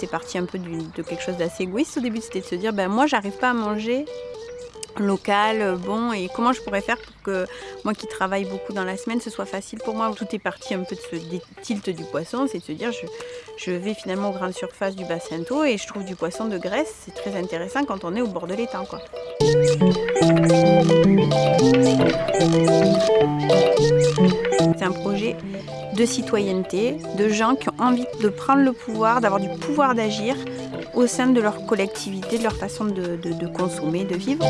C'est parti un peu de quelque chose d'assez égoïste au début, c'était de se dire ben moi j'arrive pas à manger local, bon, et comment je pourrais faire pour que moi qui travaille beaucoup dans la semaine, ce soit facile pour moi? Tout est parti un peu de ce tilt du poisson, c'est de se dire je, vais finalement aux grandes surfaces du bassin d'eau et je trouve du poisson de graisse, c'est très intéressant quand on est au bord de l'étang. Quoi. Un projet de citoyenneté, de gens qui ont envie de prendre le pouvoir, d'avoir du pouvoir d'agir au sein de leur collectivité, de leur façon de, consommer, de vivre.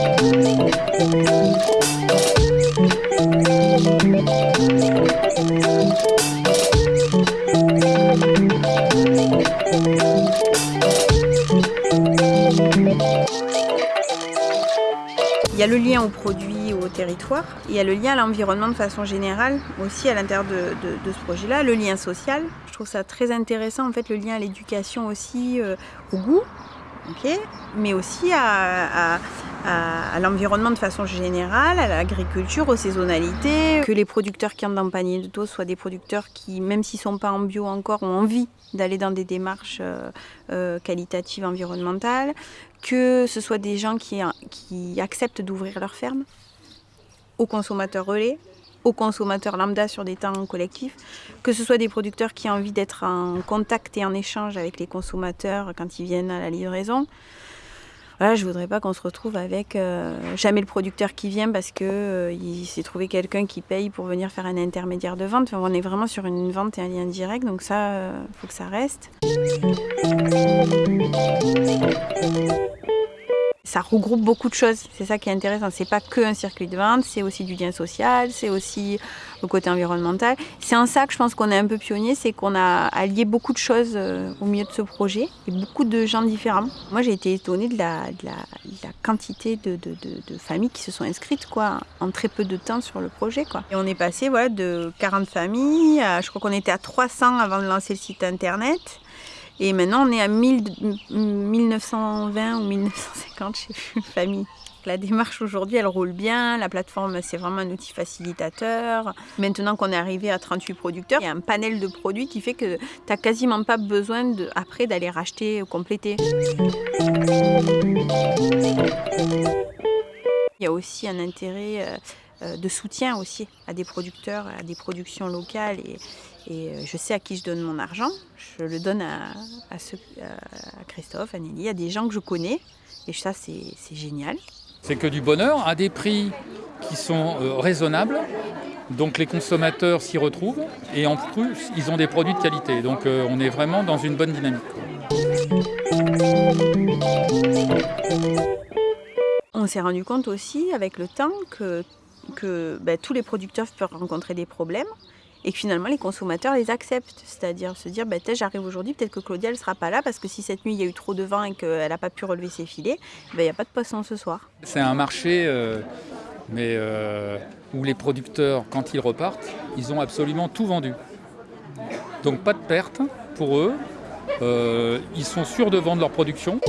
Il y a le lien au produit, il y a le lien à l'environnement de façon générale, aussi à l'intérieur de, ce projet-là, le lien social. Je trouve ça très intéressant, en fait, le lien à l'éducation aussi, euh, au goût, mais aussi à, l'environnement de façon générale, à l'agriculture, aux saisonnalités, que les producteurs qui entrent dans le panier de dos soient des producteurs qui, même s'ils ne sont pas en bio encore, ont envie d'aller dans des démarches euh, euh, qualitatives environnementales, que ce soit des gens qui acceptent d'ouvrir leur ferme aux consommateurs relais, aux consommateurs lambda sur des temps collectifs, que ce soit des producteurs qui ont envie d'être en contact et en échange avec les consommateurs quand ils viennent à la livraison. Voilà, je voudrais pas qu'on se retrouve avec euh, jamais le producteur qui vient parce que euh, il s'est trouvé quelqu'un qui paye pour venir faire un intermédiaire de vente. on est vraiment sur une vente et un lien direct, donc ça, euh, faut que ça reste ça regroupe beaucoup de choses. C'est ça qui est intéressant. C'est pas que un circuit de vente, c'est aussi du lien social, c'est aussi le côté environnemental. C'est en ça que je pense qu'on est un peu pionnier, c'est qu'on a allié beaucoup de choses euh, au milieu de ce projet et beaucoup de gens différents. Moi, j'ai été étonnée de la, quantité de, familles qui se sont inscrites quoi, en très peu de temps sur le projet. Quoi. Et on est passé voilà, de 40 familles, à, je crois qu'on était à 300 avant de lancer le site internet. Et maintenant, on est à 1920 ou 1950, je sais plus, famille. La démarche aujourd'hui, elle roule bien. La plateforme, c'est vraiment un outil facilitateur. Maintenant qu'on est arrivé à 38 producteurs, il y a un panel de produits qui fait que tu n'as quasiment pas besoin de, après d'aller racheter ou compléter. Il y a aussi un intérêt euh, de soutien aussi à des producteurs, à des productions locales. Et, euh, je sais à qui je donne mon argent. Je le donne à, Christophe, à Nelly, à des gens que je connais. Et ça, c'est génial. C'est que du bonheur à des prix qui sont euh, raisonnables. Donc les consommateurs s'y retrouvent. Et en plus, ils ont des produits de qualité. Donc on est vraiment dans une bonne dynamique. On s'est rendu compte aussi avec le temps que que ben, tous les producteurs peuvent rencontrer des problèmes et que finalement les consommateurs les acceptent. C'est-à-dire se dire, ben, j'arrive aujourd'hui, peut-être que Claudia ne sera pas là parce que si cette nuit il y a eu trop de vent et qu'elle n'a pas pu relever ses filets, ben, il n'y a pas de poisson ce soir. C'est un marché euh, mais, euh, où les producteurs, quand ils repartent, ils ont absolument tout vendu. Donc pas de perte pour eux. Euh, ils sont sûrs de vendre leur production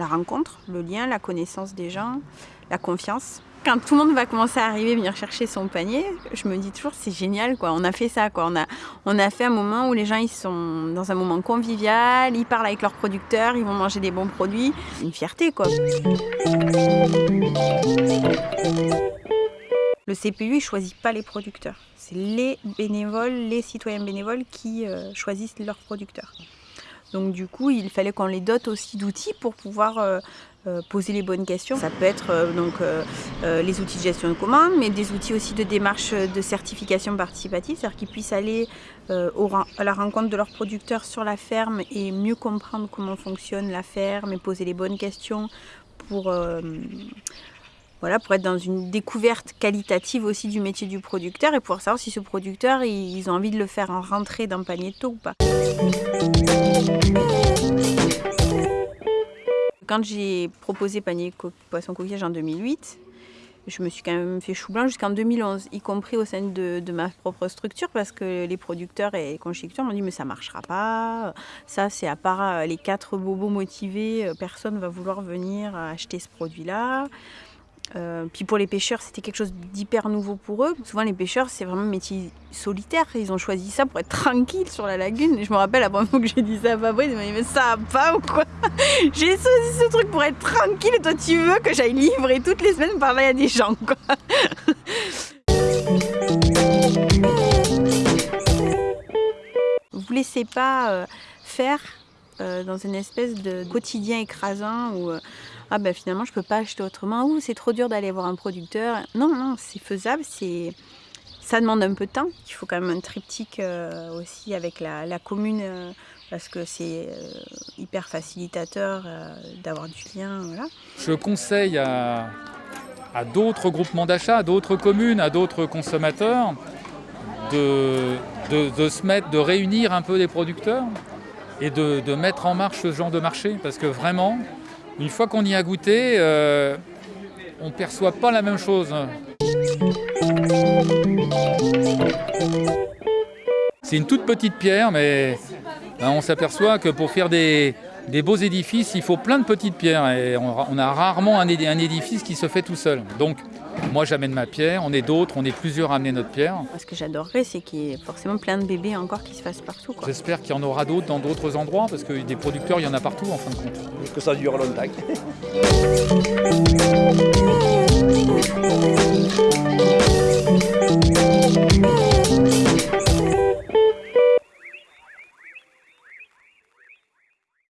la rencontre, le lien, la connaissance des gens, la confiance. Quand tout le monde va commencer à arriver, venir chercher son panier, je me dis toujours c'est génial quoi. On a fait ça quoi. On a, on a fait un moment où les gens ils sont dans un moment convivial, ils parlent avec leurs producteurs, ils vont manger des bons produits. Une fierté quoi. Le CPU il choisit pas les producteurs. C'est les bénévoles, les citoyens bénévoles qui euh, choisissent leurs producteurs. Donc du coup, il fallait qu'on les dote aussi d'outils pour pouvoir euh, euh, poser les bonnes questions. Ça peut être euh, donc les outils de gestion de commande, mais des outils aussi de démarche de certification participative, c'est-à-dire qu'ils puissent aller à la rencontre de leurs producteurs sur la ferme et mieux comprendre comment fonctionne la ferme et poser les bonnes questions pour voilà, pour être dans une découverte qualitative aussi du métier du producteur et pouvoir savoir si ce producteur, ils ont envie de le faire en rentrée d'un panier de taux ou pas. Quand j'ai proposé panier poisson coquillage en 2008, je me suis quand même fait chou blanc jusqu'en 2011, y compris au sein de, ma propre structure, parce que les producteurs et les m'ont dit mais ça marchera pas, ça c'est à part les quatre bobos motivés, personne ne va vouloir venir acheter ce produit-là. Euh, puis pour les pêcheurs, c'était quelque chose d'hyper nouveau pour eux. Souvent, les pêcheurs, c'est vraiment un métier solitaire. Ils ont choisi ça pour être tranquilles sur la lagune. Je me rappelle la première fois que j'ai dit ça à Fabrice, il m'a dit Mais ça va pas ou quoi? J'ai choisi ce truc pour être tranquille toi, tu veux que j'aille livrer toutes les semaines parler à des gens, quoi? Vous laissez pas euh, faire euh, dans une espèce de quotidien écrasant où euh, ah ben finalement je peux pas acheter autrement ou c'est trop dur d'aller voir un producteur. Non non c'est faisable, c'est ça demande un peu de temps. Il faut quand même un triptyque aussi avec la, commune parce que c'est hyper facilitateur d'avoir du lien. Voilà. Je conseille à, d'autres groupements d'achat, à d'autres communes, à d'autres consommateurs de, de, de, se mettre, de réunir un peu les producteurs et de, mettre en marche ce genre de marché. Parce que vraiment, une fois qu'on y a goûté, euh, on ne perçoit pas la même chose. C'est une toute petite pierre, mais ben, on s'aperçoit que pour faire des, des, beaux édifices, il faut plein de petites pierres. Et on, a rarement un, un édifice qui se fait tout seul. Donc, moi, j'amène ma pierre, on est d'autres, on est plusieurs à amener notre pierre. Ce que j'adorerais, c'est qu'il y ait forcément plein de bébés encore qui se fassent partout. J'espère qu'il y en aura d'autres dans d'autres endroits, parce que des producteurs, il y en a partout en fin de compte. Que ça dure longtemps.